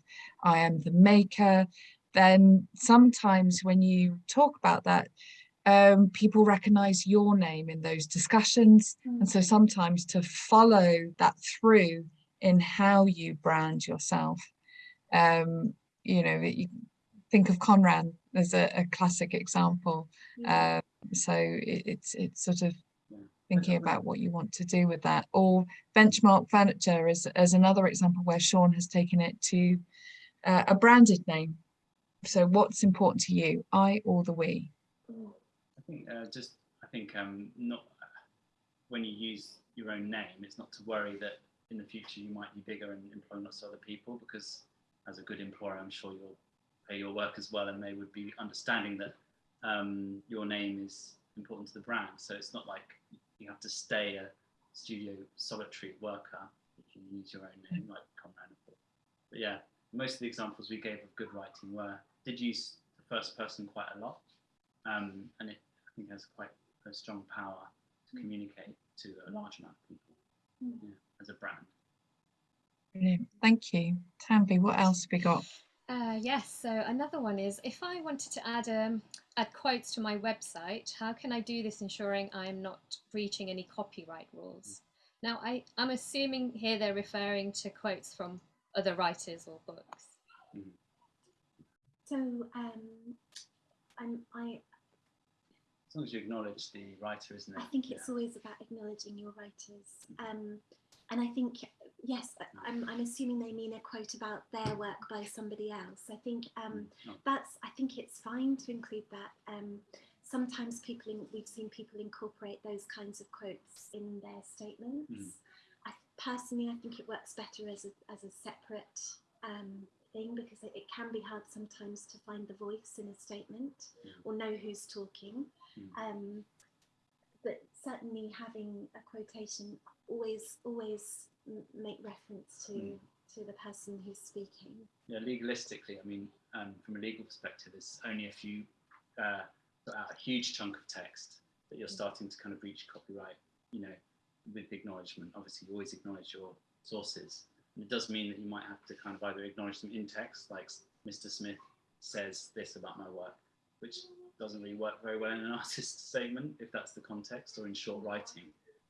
I am the maker, then sometimes when you talk about that, um, people recognize your name in those discussions. And so sometimes to follow that through in how you brand yourself, um, you know, you think of Conran as a, a classic example. Uh, so it, it's it's sort of thinking about what you want to do with that. Or benchmark furniture as as another example where Sean has taken it to uh, a branded name. So what's important to you, I or the we? Think uh, just I think um, not when you use your own name, it's not to worry that in the future you might be bigger and employ lots of other people because as a good employer, I'm sure you'll pay your work as well, and they would be understanding that um, your name is important to the brand. So it's not like you have to stay a studio solitary worker if you use your own name, like Conran. But yeah, most of the examples we gave of good writing were did use the first person quite a lot, um, and it think has quite a strong power to communicate to a large amount of people Mm. yeah, as a brand. Brilliant. Thank you. Tanvi, what else have we got? Uh, yes, so another one is if I wanted to add um, add quotes to my website, how can I do this ensuring I'm not breaching any copyright rules? Now, I, I'm assuming here they're referring to quotes from other writers or books. So um, I'm, I As long as you acknowledge the writer, isn't it? I think Yeah. it's always about acknowledging your writers. Um, and I think, yes, I'm, I'm assuming they mean a quote about their work by somebody else. I think um, Oh, that's, I think it's fine to include that. Um, sometimes people in, we've seen people incorporate those kinds of quotes in their statements. Mm. I personally, I think it works better as a as a separate um, thing because it, it can be hard sometimes to find the voice in a statement Mm. or know who's talking. Mm. Um, but certainly having a quotation always always m- make reference to Mm. to the person who's speaking. Yeah, legalistically, I mean, um, from a legal perspective, it's only a few, uh, a huge chunk of text that you're starting to kind of breach copyright, you know, with acknowledgement. Obviously, you always acknowledge your sources. And it does mean that you might have to kind of either acknowledge them in text, like Mr. Smith says this about my work, which doesn't really work very well in an artist's statement if that's the context, or in short writing.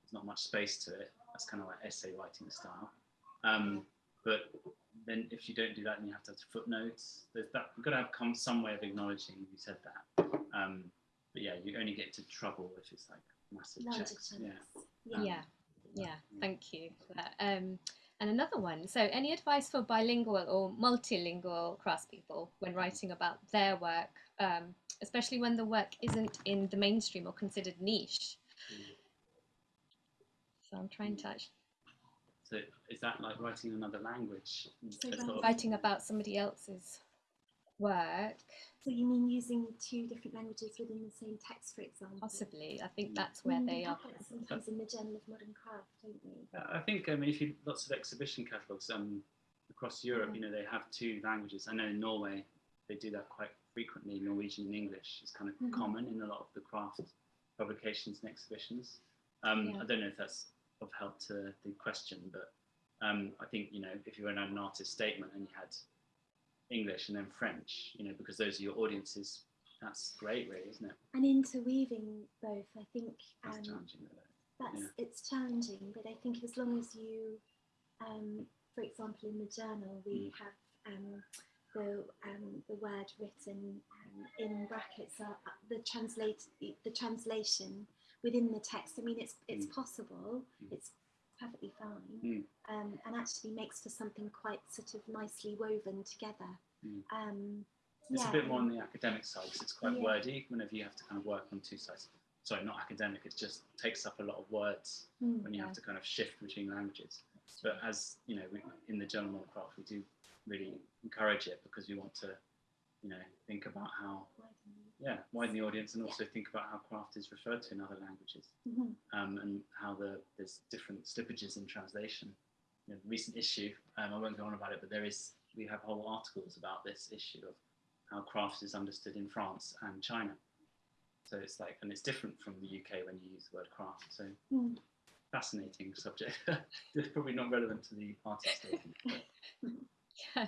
There's not much space to it. That's kind of like essay writing style. Um, but then if you don't do that, then you have to have footnotes. There's that you've got to have come some way of acknowledging you said that. Um, but yeah, you only get into trouble if it's like massive Larger checks. chunks. Yeah. Yeah. Yeah, yeah, thank you for that. Um, and another one. So, any advice for bilingual or multilingual craftspeople when writing about their work, um, especially when the work isn't in the mainstream or considered niche? So, I'm trying to actually So is that like writing another language? So As writing- sort of- writing about somebody else's work. So you mean using two different languages within the same text, for example? Possibly, I think that's where Mm, they are. sometimes in the Journal of Modern Craft, don't we? Uh, I think I mean if you lots of exhibition catalogues um, across Europe, Mhm. you know they have two languages. I know in Norway they do that quite frequently. Norwegian and English is kind of Mhm. common in a lot of the craft publications and exhibitions. Um, Yeah. I don't know if that's of help to the question, but um, I think you know if you were an artist statement and you had English and then French, you know because those are your audiences, that's great, really, isn't it? And interweaving both, I think That's um, challenging. Though. that's Yeah. it's challenging. But I think as long as you, um, for example, in the journal we Mm. have the um, the word written um, in brackets, uh, the translate the translation within the text. I mean, it's it's Mm. possible. Mm. It's perfectly fine, Mm. um, and actually makes for something quite sort of nicely woven together. Mm. Um, It's yeah, a bit more on the academic side because it's quite Yeah. wordy whenever you have to kind of work on two sides. Sorry, not academic, it just takes up a lot of words mm, when you Yeah. have to kind of shift between languages. But as you know, we, in the Journal Craft, we do really encourage it because we want to, you know, think about how, yeah, widen the audience and also think about how craft is referred to in other languages mhm. um, and how the there's different slippages in translation. You know, recent issue, um, I won't go on about it, but there is we have whole articles about this issue of how craft is understood in France and China. So it's like, and it's different from the UK when you use the word craft. So Mm. fascinating subject. it's probably not relevant to the artist Yeah,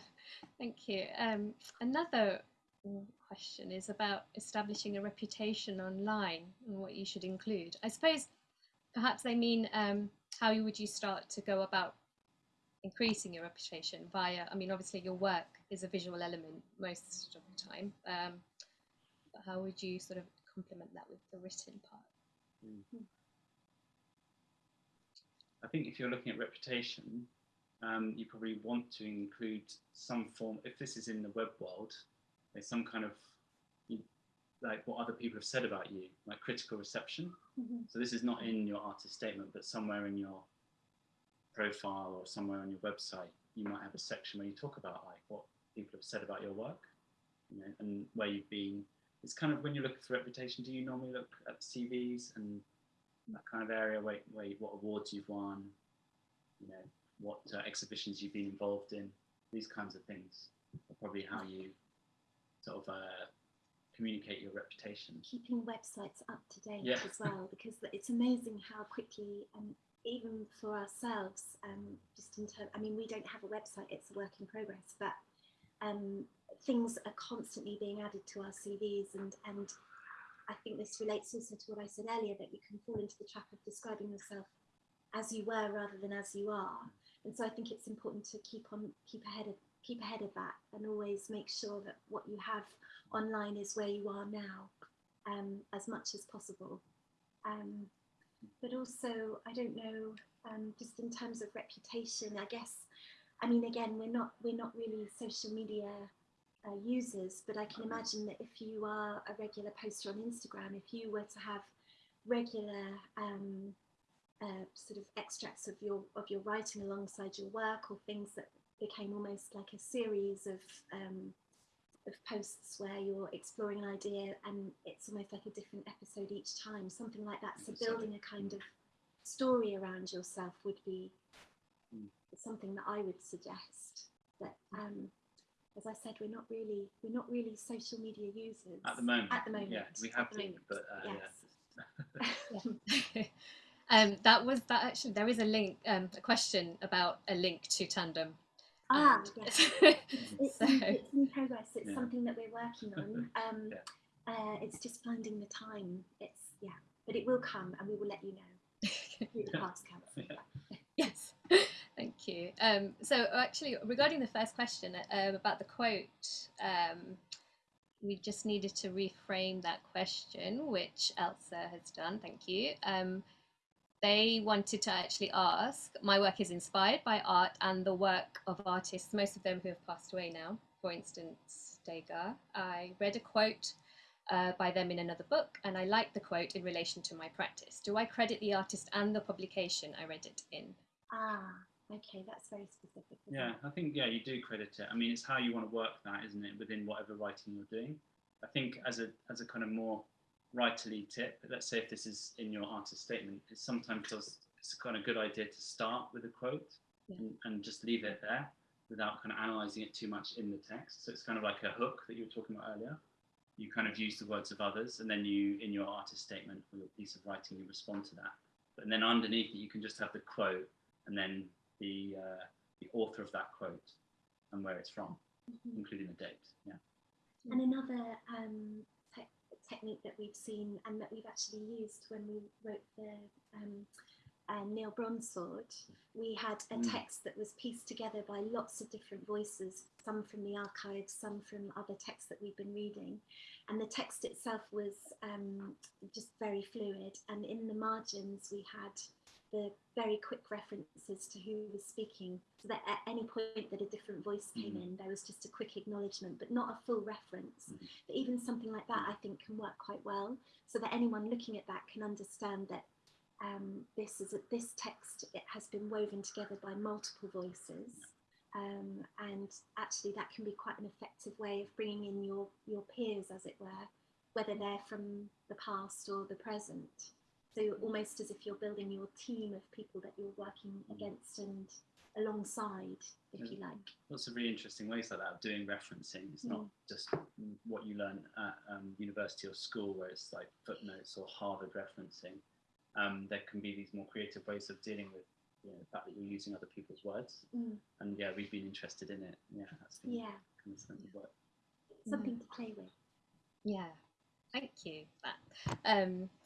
thank you. Um, another mm, question is about establishing a reputation online and what you should include. I suppose perhaps they mean um, how would you start to go about increasing your reputation via, I mean, obviously your work is a visual element most of the time, um, but how would you sort of complement that with the written part? I think if you're looking at reputation, um, you probably want to include some form. If this is in the web world, there's some kind of like what other people have said about you, like critical reception. Mhm. So this is not in your artist statement, but somewhere in your profile or somewhere on your website, you might have a section where you talk about like what people have said about your work, you know, and where you've been. It's kind of when you look for reputation. Do you normally look at CVs and that kind of area where, where what awards you've won, you know, what uh, exhibitions you've been involved in, these kinds of things are probably how you sort of uh, communicate your reputation. keeping websites up to date Yeah. as well because it's amazing how quickly and even for ourselves um, just in terms i mean we don't have a website it's a work in progress but um, things are constantly being added to our cvs and and i think this relates also to what i said earlier that you can fall into the trap of describing yourself as you were rather than as you are and so i think it's important to keep on keep ahead of keep ahead of that and always make sure that what you have online is where you are now um, as much as possible. Um, but also, I don't know, um, just in terms of reputation, I guess. I mean, again, we're not we're not really social media uh, users, but I can imagine that if you are a regular poster on Instagram, if you were to have regular um, uh, sort of extracts of your of your writing alongside your work, or things that became almost like a series of um, of posts where you're exploring an idea and it's almost like a different episode each time, something like that. So building a kind of story around yourself would be Mm. something that I would suggest. But um, as I said, we're not really we're not really social media users At the moment. At the moment, Yeah, we have the been, but uh, yes. yeah. um, that was that actually there is a link um, a question about a link to tandem ah, and- yes. It's, So- in, it's in progress. It's Yeah. something that we're working on. Um, Yeah. uh, it's just finding the time. It's yeah, but it will come, and we will let you know the past council. Yes thank you um, so actually regarding the first question um, about the quote um, we just needed to reframe that question which elsa has done thank you um, they wanted to actually ask my work is inspired by art and the work of artists most of them who have passed away now for instance degas i read a quote uh, by them in another book, and I like the quote in relation to my practice. Do I credit the artist and the publication I read it in? Ah, okay, that's very specific. Yeah. I think yeah, you do credit it. I mean, it's how you want to work that, isn't it, within whatever writing you're doing. I think as a as a kind of more writerly tip, let's say if this is in your artist statement, it sometimes does it's a kind of a good idea to start with a quote Yeah. and, and just leave it there without kind of analysing it too much in the text. So it's kind of like a hook that you were talking about earlier. You kind of use the words of others, and then you, in your artist statement or your piece of writing, you respond to that. But then underneath it, you can just have the quote and then the uh, the author of that quote and where it's from, Mhm. including the date. Yeah. And another um, technique that we've seen and that we've actually used when we wrote the um, uh, Neil Brownsword, we had a Mm. text that was pieced together by lots of different voices, some from the archives, some from other texts that we've been reading. And the text itself was um, just very fluid. And in the margins, we had the very quick references to who was speaking, so that at any point that a different voice came Mhm. in, there was just a quick acknowledgement, but not a full reference. Mhm. But even something like that, I think, can work quite well, so that anyone looking at that can understand that um, this is a, this text it has been woven together by multiple voices. Um, and actually, that can be quite an effective way of bringing in your your peers, as it were, whether they're from the past or the present. So almost as if you're building your team of people that you're working against and alongside, if you like. Lots of really interesting ways like that of doing referencing. It's not just what you learn at um, university or school, where it's like footnotes or Harvard referencing. Um, there can be these more creative ways of dealing with you know, the fact that you're using other people's words. Mm, And yeah, we've been interested in it. Yeah, that's been yeah, kind of something that work. something to play with. Yeah, thank you. That um, I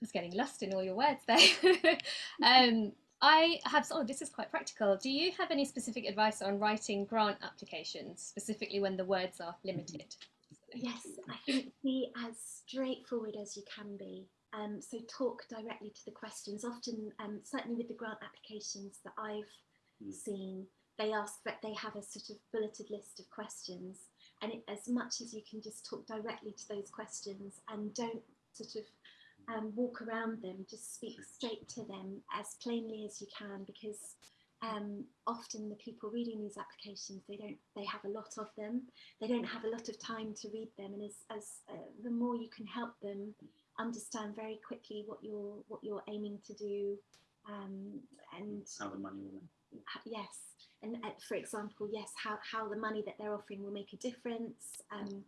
was getting lost in all your words there. um, I have. Oh, this is quite practical. Do you have any specific advice on writing grant applications, specifically when the words are limited? Yes, I think be as straightforward as you can be. Um, so talk directly to the questions. Often, um, certainly with the grant applications that I've Mm. seen, they ask that they have a sort of bulleted list of questions, and it, as much as you can just talk directly to those questions and don't sort of um, walk around them, just speak straight to them as plainly as you can, because um, often the people reading these applications they don't they have a lot of them. They don't have a lot of time to read them. And as, as uh, the more you can help them understand very quickly what you're what you're aiming to do um, and How the money will. h- yes. And uh, for example yes how, how the money that they're offering will make a difference. Um,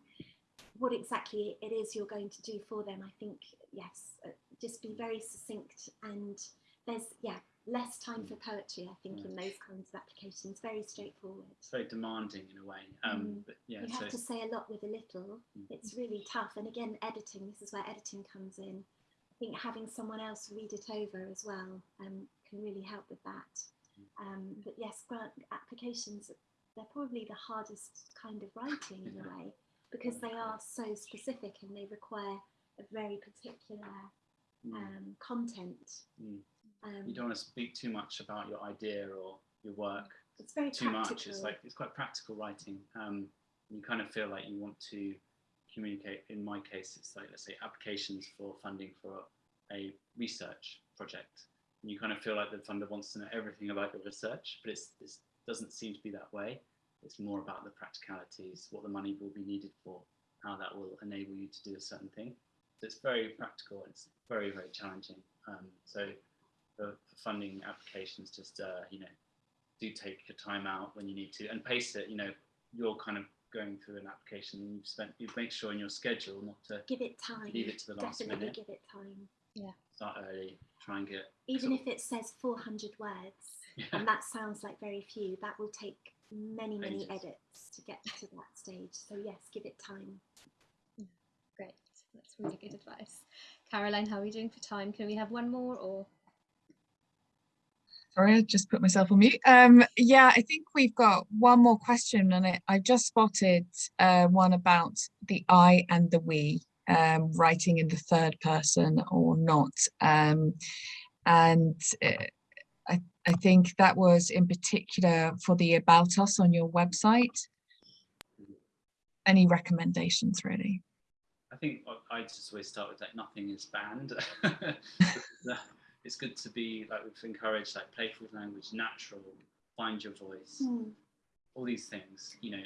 what exactly it is you're going to do for them i think yes uh, just be very succinct and there's yeah less time for poetry i think in those kinds of applications very straightforward It's very demanding in a way. Um, Mm. But yeah, you so have to say a lot with a little. Mm. It's really tough. And again, editing, this is where editing comes in. I think having someone else read it over as well um, can really help with that. Um, but yes, grant applications, they're probably the hardest kind of writing in a way because they are so specific and they require a very particular mm, um, content. Mm. Um, you don't want to speak too much about your idea or your work it's very too practical. much. It's like it's quite practical writing. Um, You kind of feel like you want to communicate. In my case, it's like let's say applications for funding for a research project. And you kind of feel like the funder wants to know everything about your research, but it's, it doesn't seem to be that way. It's more about the practicalities, what the money will be needed for, how that will enable you to do a certain thing. So it's very practical. It's very, very challenging. Um, so for, for, funding applications, just, uh, you know, do take your time out when you need to and pace it. You know, you're kind of going through an application and you've spent, you make sure in your schedule not to give it time, leave it to the last Definitely minute. give it time. Yeah. Start early, try and get. Even sort if it says 400 words, Yeah. and that sounds like very few, that will take many, many Ages. edits to get to that stage. So yes, give it time. Great, that's really good advice. Caroline, how are we doing for time? Can we have one more or? Sorry, I just put myself on mute. Um, yeah, I think we've got one more question and it, I just spotted uh, one about the I and the we, um, writing in the third person or not. Um, and uh, I, I think that was in particular for the about us on your website. Any recommendations really? I think I I just always start with like nothing is banned. it's good to be like we've encouraged like playful language, natural, find your voice, Hmm. all these things. You know,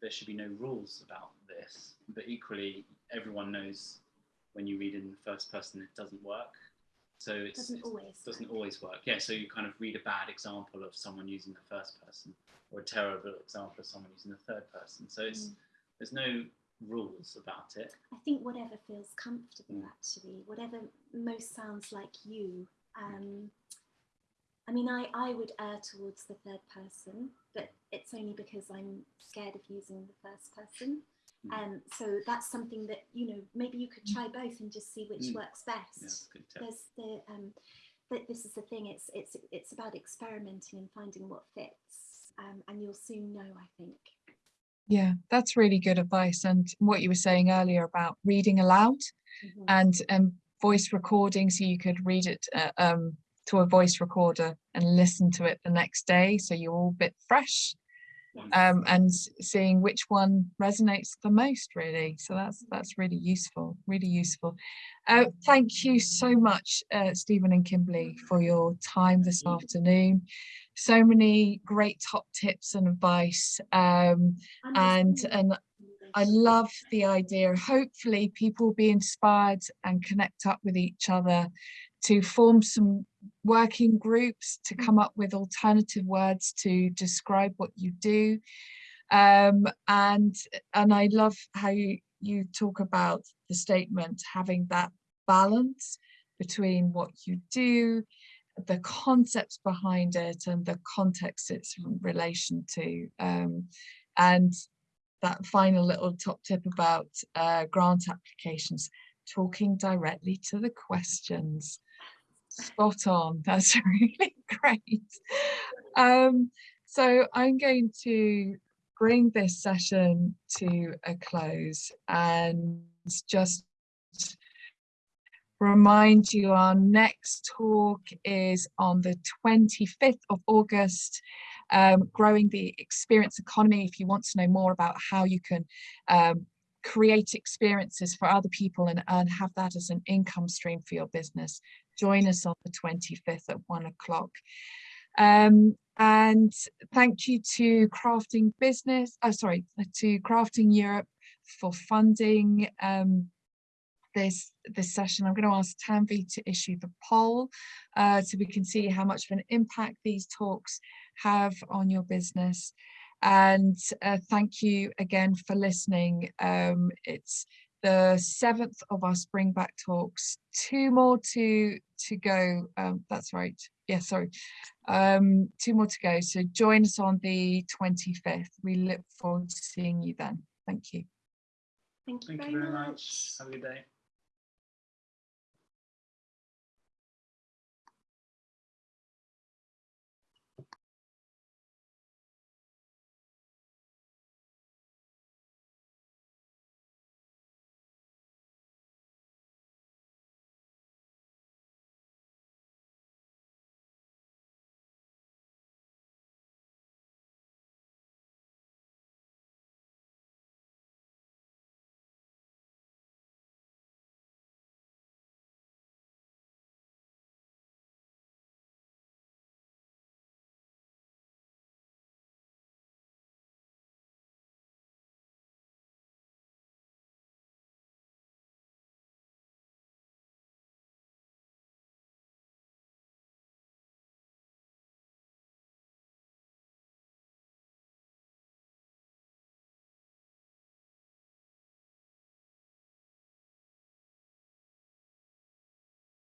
there should be no rules about this, but equally everyone knows when you read in the first person it doesn't work. So it Doesn't always. doesn't always work. Yeah, so you kind of read a bad example of someone using the first person or a terrible example of someone using the third person. So it's Mm. there's no rules about it. I think whatever feels comfortable, Mm. actually, whatever most sounds like you. Um, I mean, I, I would err towards the third person, but it's only because I'm scared of using the first person. Mm. Um, so that's something that, you know, maybe you could try both and just see which Mm. works Yeah, best. good. There's the, um, but this is the thing, it's, it's, it's about experimenting and finding what fits. Um, and you'll soon know, I think. Yeah, that's really good advice. And what you were saying earlier about reading aloud Mhm. and um, voice recording, so you could read it uh, um, to a voice recorder and listen to it the next day, so you're all a bit fresh. Um, and seeing which one resonates the most, really. So that's that's really useful, really useful. Uh, thank you so much, uh, Stephen and Kimberly, for your time this afternoon. So many great top tips and advice. Um, and and I love the idea. Hopefully people will be inspired and connect up with each other to form some working groups to come up with alternative words to describe what you do. Um, and and I love how you, you talk about the statement having that balance between what you do, the concepts behind it and the context it's in relation to. Um, and that final little top tip about uh, grant applications, talking directly to the questions. Spot on, that's really great. Um, so I'm going to bring this session to a close and just remind you our next talk is on the 25th of August um, growing the experience economy. If you want to know more about how you can um, create experiences for other people and, and have that as an income stream for your business, join us on the 25th at one o'clock. Um, and thank you to Crafting Business, oh sorry, to Crafting Europe for funding um, this this session. I'm going to ask Tanvi to issue the poll uh, so we can see how much of an impact these talks have on your business. And uh, thank you again for listening. Um, it's the seventh of our spring back talks. Two more to to go. Um, that's right. Yeah, sorry. Um, two more to go. So join us on the 25th. We look forward to seeing you then. Thank you. Thank you Thank very you very much. much. Have a good day.